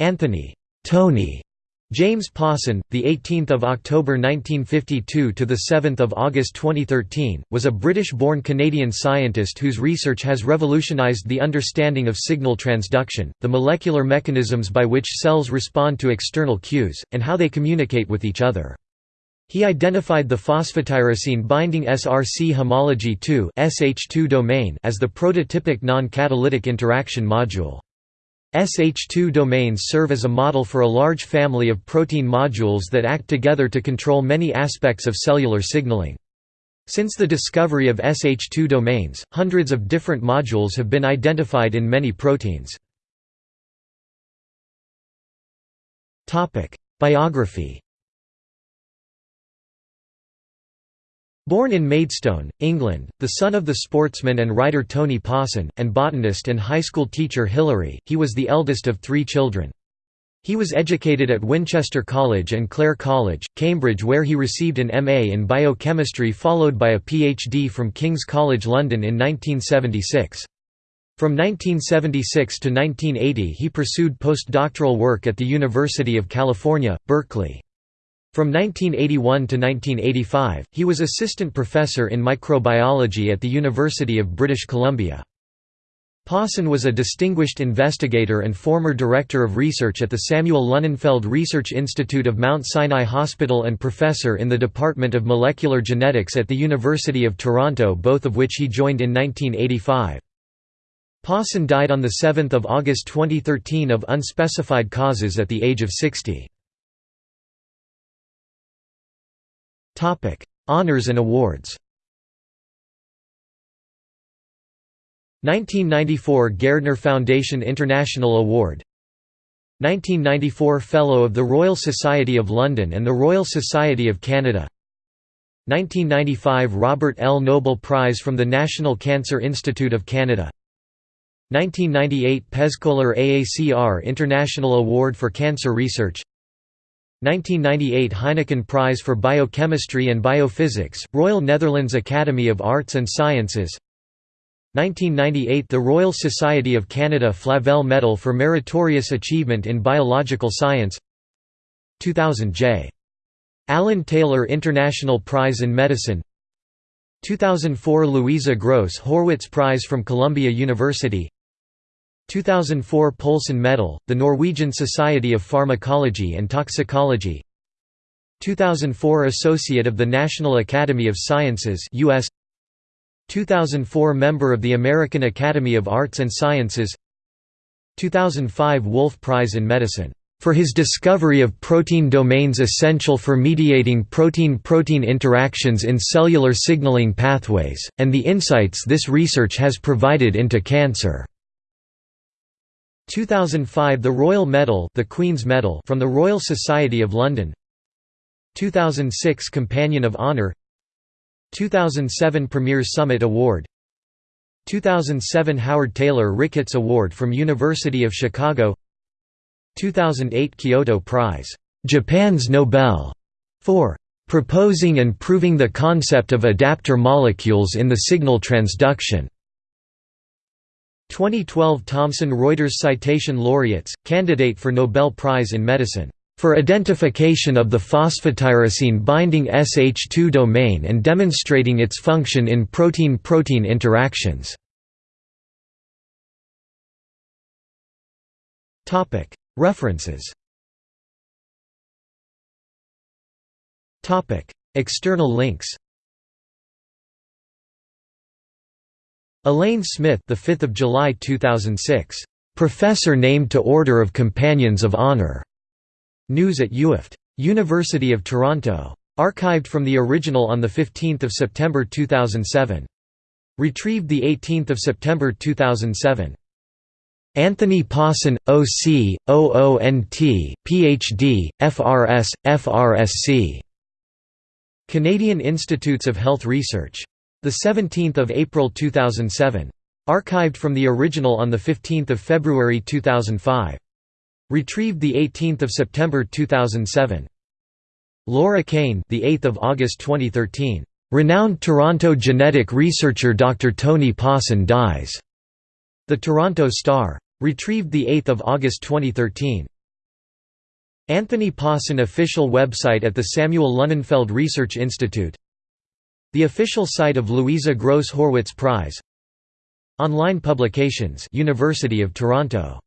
Anthony Tony James Pawson, the 18th of October 1952 to the 7th of August 2013, was a British-born Canadian scientist whose research has revolutionized the understanding of signal transduction, the molecular mechanisms by which cells respond to external cues, and how they communicate with each other. He identified the phosphotyrosine binding SRC homology 2 (SH2) domain as the prototypic non-catalytic interaction module. SH2 domains serve as a model for a large family of protein modules that act together to control many aspects of cellular signaling. Since the discovery of SH2 domains, hundreds of different modules have been identified in many proteins. Biography Born in Maidstone, England, the son of the sportsman and writer Tony Pawson, and botanist and high school teacher Hilary, he was the eldest of three children. He was educated at Winchester College and Clare College, Cambridge where he received an MA in biochemistry followed by a PhD from King's College London in 1976. From 1976 to 1980 he pursued postdoctoral work at the University of California, Berkeley. From 1981 to 1985, he was assistant professor in microbiology at the University of British Columbia. Pawson was a distinguished investigator and former director of research at the Samuel Lunenfeld Research Institute of Mount Sinai Hospital and professor in the Department of Molecular Genetics at the University of Toronto both of which he joined in 1985. Pawson died on 7 August 2013 of unspecified causes at the age of 60. Topic: Honors and awards. 1994 Gairdner Foundation International Award. 1994 Fellow of the Royal Society of London and the Royal Society of Canada. 1995 Robert L. Noble Prize from the National Cancer Institute of Canada. 1998 Pezcoller AACR International Award for Cancer Research 1998 Heineken Prize for Biochemistry and Biophysics, Royal Netherlands Academy of Arts and Sciences. 1998 The Royal Society of Canada Flavelle Medal for Meritorious Achievement in Biological Science. 2000 J. Alan Taylor International Prize in Medicine. 2004 Louisa Gross Horwitz Prize from Columbia University 2004 Poulsson Medal, the Norwegian Society of Pharmacology and Toxicology. 2004 Associate of the National Academy of Sciences US 2004 Member of the American Academy of Arts and Sciences. 2005 Wolf Prize in Medicine for his discovery of protein domains essential for mediating protein-protein interactions in cellular signaling pathways, and the insights this research has provided into cancer. 2005 The Royal Medal, the Queen's Medal from the Royal Society of London. 2006 Companion of Honour. 2007 Premier Summit Award. 2007 Howard Taylor Ricketts Award from University of Chicago. 2008 Kyoto Prize, Japan's Nobel, for proposing and proving the concept of adapter molecules in the signal transduction 2012 Thomson Reuters Citation Laureates, candidate for Nobel Prize in Medicine, "...for identification of the phosphotyrosine binding SH2 domain and demonstrating its function in protein-protein interactions." References External links Elaine Smith, the 5th of July 2006. Professor named to Order of Companions of Honor. News at UIFT. University of Toronto. Archived from the original on the 15th of September 2007. Retrieved the 18th of September 2007. Anthony Pawson, OC, OONT, PhD, FRS, FRSC. Canadian Institutes of Health Research. The 17th of April 2007. Archived from the original on the 15th of February 2005. Retrieved the 18th of September 2007. Laura Kane, the 8th of August 2013. Renowned Toronto genetic researcher Dr. Tony Pawson dies. The Toronto Star. Retrieved the 8th of August 2013. Anthony Pawson official website at the Samuel Lunenfeld Research Institute The official site of Louisa Gross Horwitz Prize. Online publications University of Toronto